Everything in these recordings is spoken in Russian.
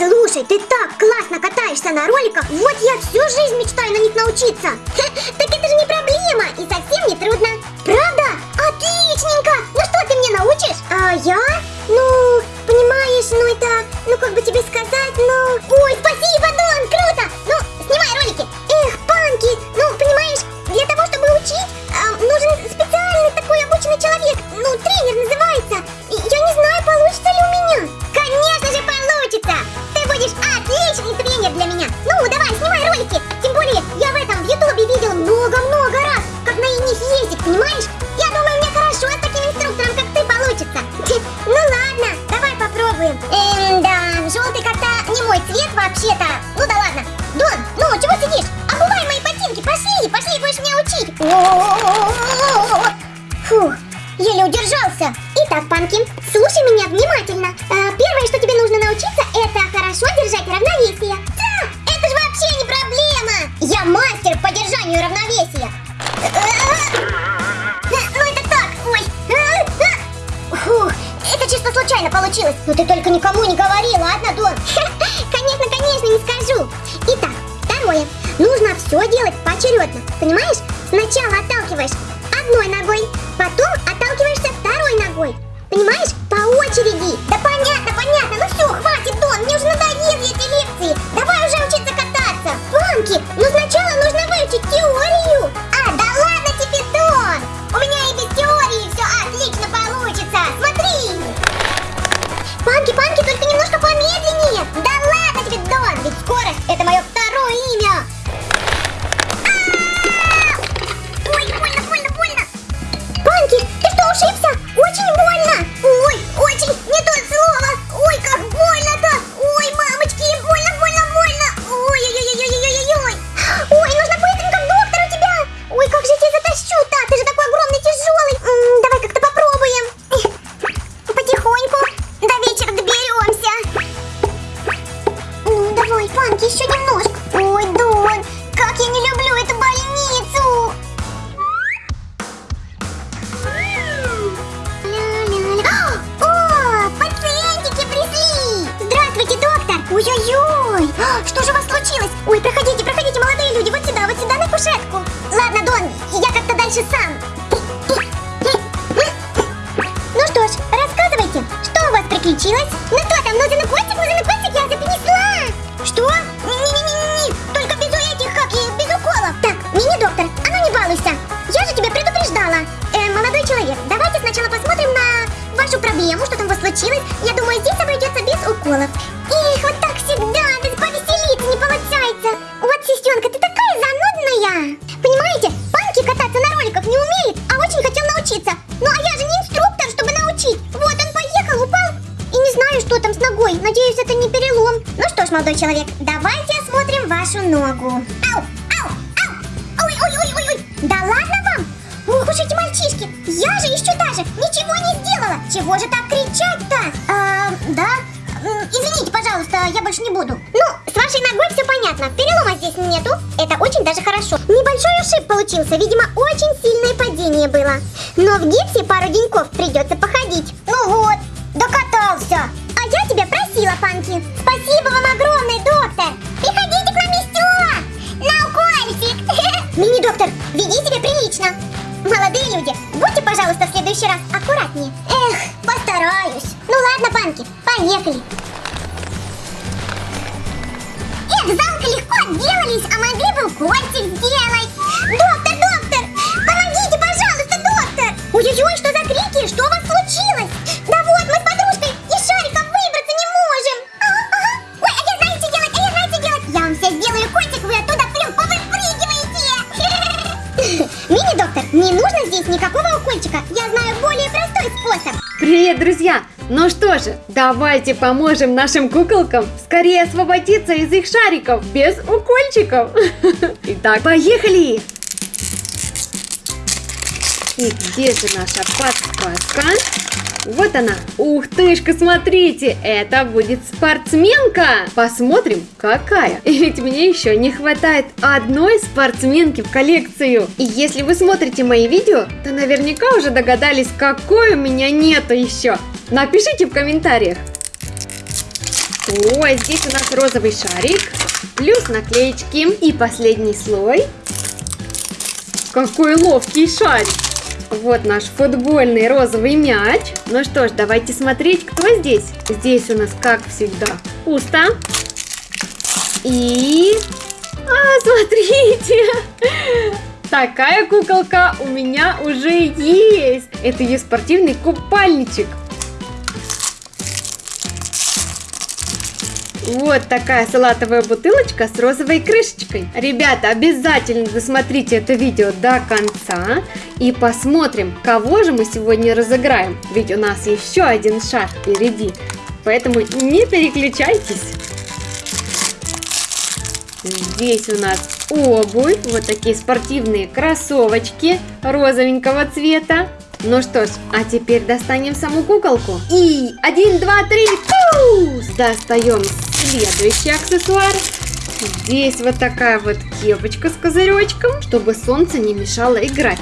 Слушай, ты так классно катаешься на роликах, вот я всю жизнь мечтаю на них научиться. Так это же не проблема и совсем не трудно. Правда? Отличненько! Пошли, будешь меня учить. Фух, еле удержался. Итак, Панки, слушай меня внимательно. Первое, что тебе нужно научиться, это хорошо держать равновесие. Да, это же вообще не проблема. Я мастер по держанию равновесия. Ну это так, ой. Фух, это чисто случайно получилось. Но ты только никому не говори, ладно, Дон? Конечно, конечно, не скажу. Итак, второе. Нужно все делать поочередно. Понимаешь? Сначала отталкиваешь одной ногой, потом отталкиваешься второй ногой. Понимаешь? По очереди. Да понятно, понятно. Ну все, А, Что же у вас случилось? Ой, проходите, проходите, молодые люди, вот сюда, вот сюда, на кушетку. Ладно, Дон, я как-то дальше сам. Ногой. Надеюсь, это не перелом. Ну что ж, молодой человек, давайте осмотрим вашу ногу. Ау, ау, ау. Ой, ой, ой, ой, ой. Да ладно вам? Ох уж эти мальчишки. Я же еще даже ничего не сделала. Чего же так кричать-то? А, да? Извините, пожалуйста, я больше не буду. Ну, с вашей ногой все понятно. Перелома здесь нету. Это очень даже хорошо. Небольшой ушиб получился. Видимо, очень сильное падение было. Но в гипсе пару деньков придется следующий раз аккуратнее. Эх, постараюсь. Ну ладно, Панки, поехали. Эх, замка легко отделались, а могли бы укольчик сделать. Ну что же, давайте поможем нашим куколкам скорее освободиться из их шариков без укольчиков. Итак, поехали! И где же наша подсказка? Вот она. Ух тышка, смотрите, это будет спортсменка. Посмотрим, какая. И ведь мне еще не хватает одной спортсменки в коллекцию. И если вы смотрите мои видео, то наверняка уже догадались, какой у меня нету еще. Напишите в комментариях. Ой, здесь у нас розовый шарик, плюс наклеечки. И последний слой. Какой ловкий шарик. Вот наш футбольный розовый мяч. Ну что ж, давайте смотреть, кто здесь. Здесь у нас, как всегда, пусто. И... А, смотрите! Такая куколка у меня уже есть. Это ее спортивный купальничек. Вот такая салатовая бутылочка с розовой крышечкой. Ребята, обязательно досмотрите это видео до конца и посмотрим, кого же мы сегодня разыграем. Ведь у нас еще один шаг впереди. Поэтому не переключайтесь. Здесь у нас обувь, вот такие спортивные кроссовочки розовенького цвета. Ну что ж, а теперь достанем саму куколку. И один, два, три, пус! Достаем следующий аксессуар. Здесь вот такая вот кепочка с козыречком, чтобы солнце не мешало играть.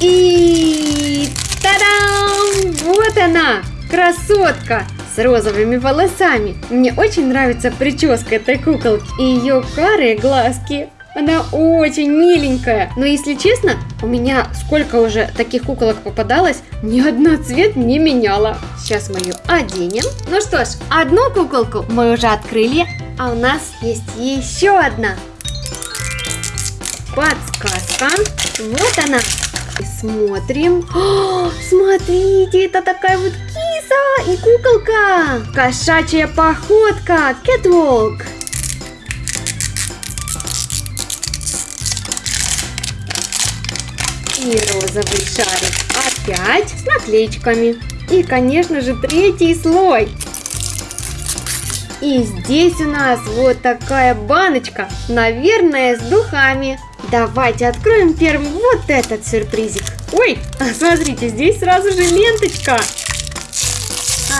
И та-дам! Вот она, красотка! с розовыми волосами. Мне очень нравится прическа этой куколки и ее карые глазки. Она очень миленькая. Но если честно, у меня сколько уже таких куколок попадалось, ни одна цвет не меняла. Сейчас мы ее оденем. Ну что ж, одну куколку мы уже открыли, а у нас есть еще одна. Подсказка. Вот она. И смотрим. О, смотрите, это такая вот киса и куколка. Кошачья походка. Catwalk. И розовый шарик опять с наклеечками. И, конечно же, третий слой. И здесь у нас вот такая баночка, наверное, с духами. Давайте откроем первым вот этот сюрпризик. Ой, смотрите, здесь сразу же ленточка.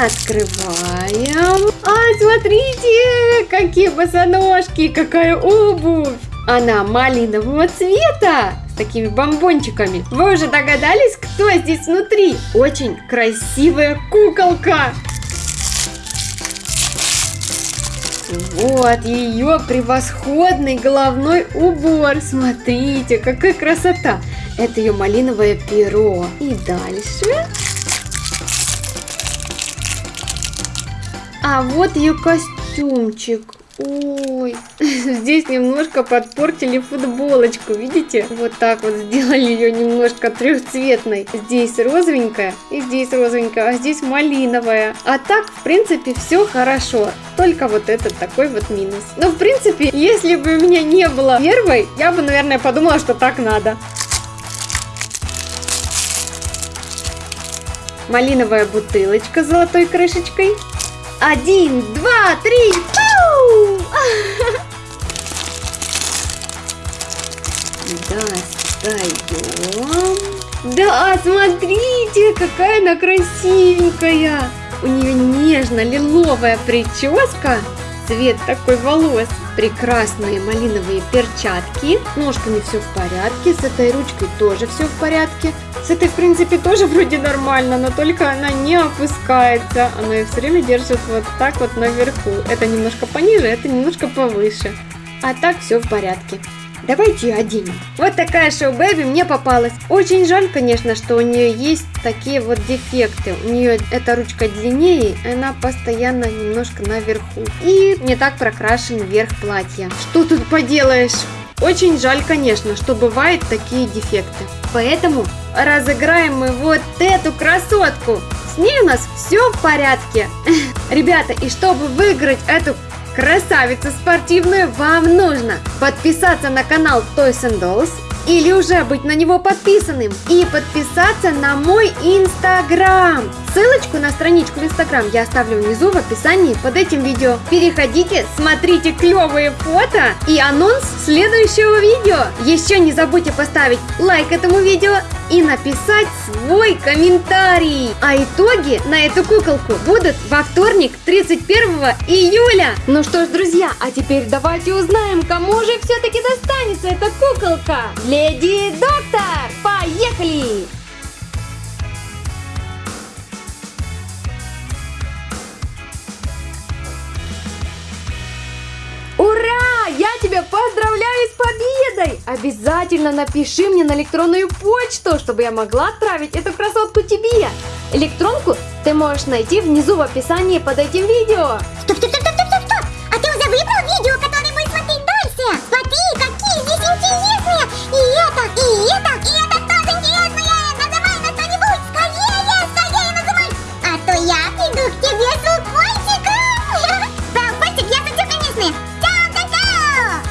Открываем. А, смотрите, какие босоножки, какая обувь. Она малинового цвета такими бомбончиками. Вы уже догадались, кто здесь внутри? Очень красивая куколка. Вот ее превосходный головной убор. Смотрите, какая красота. Это ее малиновое перо. И дальше... А вот ее костюмчик. Ой, здесь немножко подпортили футболочку, видите? Вот так вот сделали ее немножко трехцветной. Здесь розовенькая и здесь розовенькая, а здесь малиновая. А так, в принципе, все хорошо. Только вот этот такой вот минус. Но, в принципе, если бы у меня не было первой, я бы, наверное, подумала, что так надо. Малиновая бутылочка с золотой крышечкой. Один, два, три! Достаем. Да, смотрите, какая она красивенькая. У нее нежно-лиловая прическа. Цвет такой волос. Прекрасные малиновые перчатки. Ножками все в порядке. С этой ручкой тоже все в порядке. С этой, в принципе, тоже вроде нормально, но только она не опускается. Она ее все время держит вот так вот наверху. Это немножко пониже, это немножко повыше. А так все в порядке. Давайте оденем. Вот такая шоу Бэби мне попалась. Очень жаль, конечно, что у нее есть такие вот дефекты. У нее эта ручка длиннее, она постоянно немножко наверху. И не так прокрашен верх платья. Что тут поделаешь? Очень жаль, конечно, что бывают такие дефекты. Поэтому разыграем мы вот эту красотку. С ней у нас все в порядке. Ребята, и чтобы выиграть эту красавицу спортивную, вам нужно подписаться на канал Toys and Dolls или уже быть на него подписанным и подписаться на мой инстаграм. Ссылочку на страничку в инстаграм я оставлю внизу в описании под этим видео. Переходите, смотрите клевые фото и анонс следующего видео. Еще не забудьте поставить лайк этому видео и написать свой комментарий. А итоги на эту куколку будут во вторник 31 июля. Ну что ж, друзья, а теперь давайте узнаем, кому же все-таки достанется эта куколка. Леди Доктор, поехали! Ура! Я тебя поздравляю! С победой! Обязательно напиши мне на электронную почту, чтобы я могла отправить эту красотку тебе. Электронку ты можешь найти внизу в описании под этим видео. Стоп, стоп, стоп, стоп, стоп, стоп! А ты уже выбрал видео, которое будешь смотреть дальше? Смотри, какие здесь интересные! И это, и это,